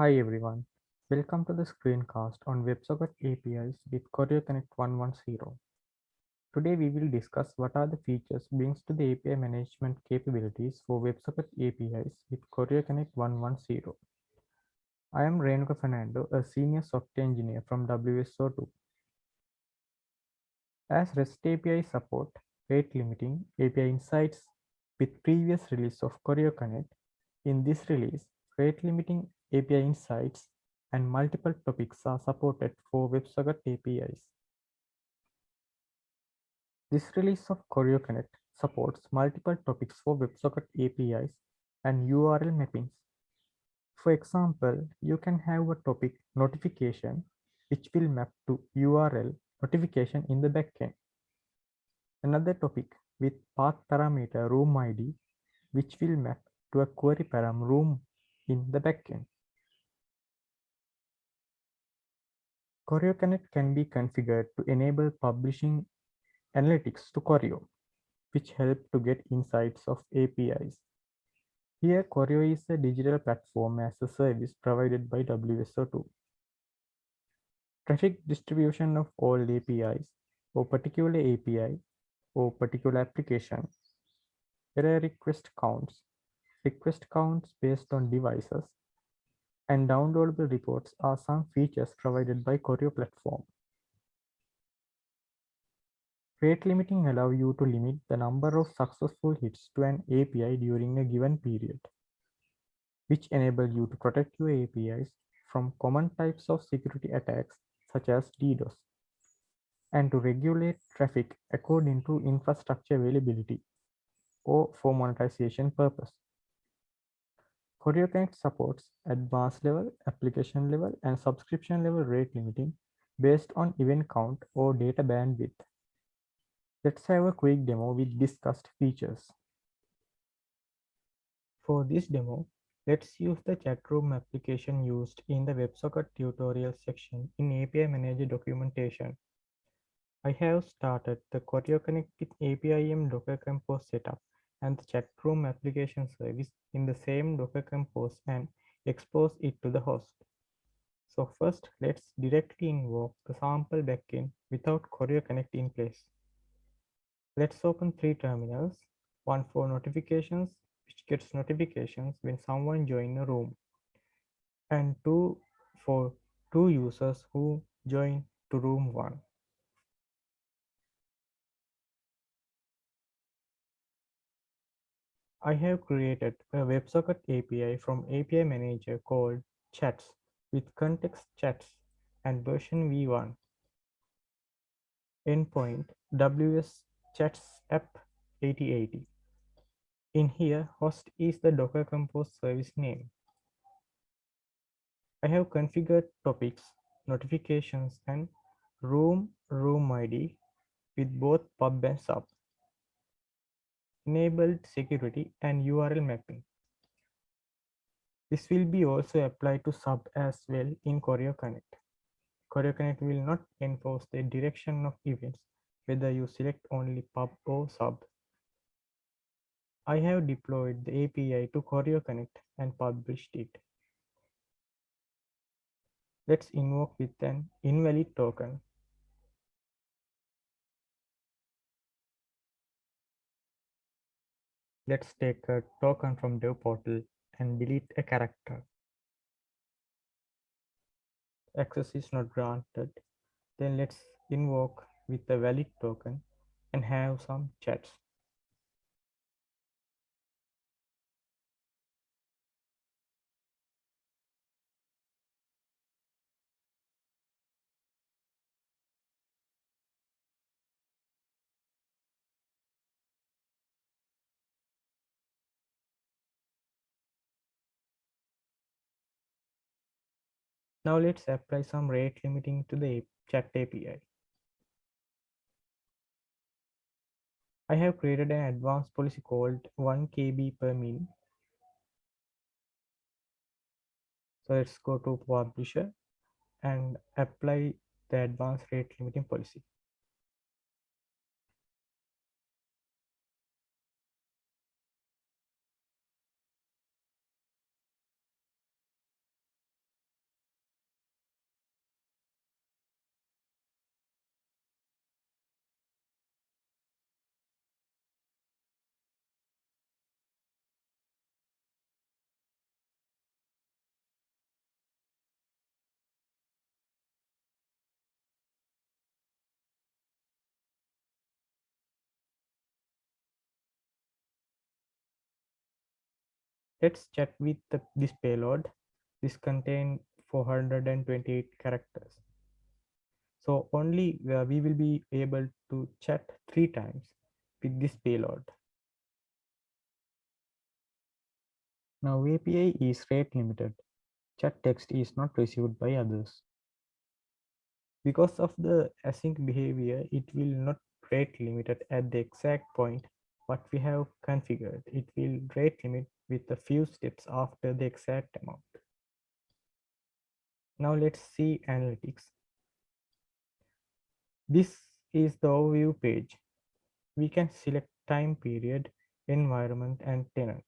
Hi everyone, welcome to the screencast on WebSocket APIs with ChoreoConnect 110. Today we will discuss what are the features brings to the API management capabilities for WebSocket APIs with ChoreoConnect 110. I am Renuka Fernando, a senior software engineer from WSO2. As REST API support rate limiting API insights with previous release of ChoreoConnect, in this release, rate limiting API insights and multiple topics are supported for WebSocket APIs. This release of ChoreoConnect supports multiple topics for WebSocket APIs and URL mappings. For example, you can have a topic notification which will map to URL notification in the backend. Another topic with path parameter room ID which will map to a query param room in the backend. ChoreoConnect can be configured to enable publishing analytics to Choreo, which help to get insights of APIs. Here, Choreo is a digital platform as a service provided by WSO2. Traffic distribution of all APIs or particular API or particular application. Error request counts. Request counts based on devices and downloadable reports are some features provided by Choreo platform. Rate limiting allow you to limit the number of successful hits to an API during a given period, which enable you to protect your APIs from common types of security attacks such as DDoS, and to regulate traffic according to infrastructure availability or for monetization purpose. ChoreoConnect supports advanced level, application level, and subscription level rate limiting based on event count or data bandwidth. Let's have a quick demo with discussed features. For this demo, let's use the chat room application used in the WebSocket tutorial section in API Manager documentation. I have started the ChoreoConnect with APIM Docker Compose setup and the chat room application service in the same Docker Compose and expose it to the host. So first, let's directly invoke the sample backend without Choreo Connect in place. Let's open three terminals, one for notifications, which gets notifications when someone join a room, and two for two users who join to room one. I have created a WebSocket API from API Manager called Chats with context chats and version v1. Endpoint WS Chats app 8080. In here, host is the Docker Compose service name. I have configured topics, notifications, and room room ID with both pub and sub enabled security and URL mapping. This will be also applied to sub as well in ChoreoConnect. ChoreoConnect will not enforce the direction of events whether you select only pub or sub. I have deployed the API to ChoreoConnect and published it. Let's invoke with an invalid token Let's take a token from dev portal and delete a character. Access is not granted. Then let's invoke with a valid token and have some chats. Now let's apply some rate limiting to the chat API. I have created an advanced policy called 1 KB per min. So let's go to publisher and apply the advanced rate limiting policy. Let's chat with the, this payload. This contains 428 characters. So only uh, we will be able to chat three times with this payload. Now API is rate limited. Chat text is not received by others. Because of the async behavior, it will not rate limited at the exact point what we have configured. It will rate limit with a few steps after the exact amount. Now let's see analytics. This is the overview page. We can select time period, environment, and tenant.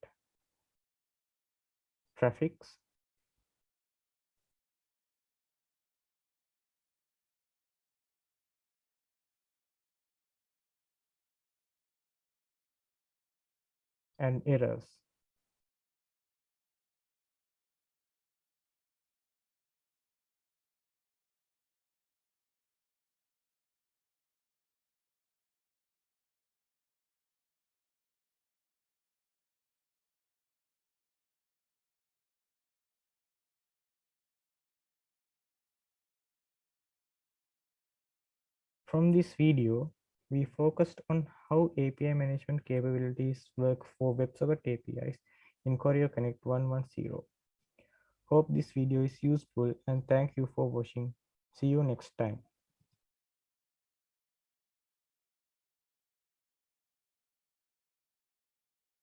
Traffics. And errors. From this video, we focused on how API management capabilities work for WebSocket APIs in Choreo Connect 110. Hope this video is useful and thank you for watching. See you next time.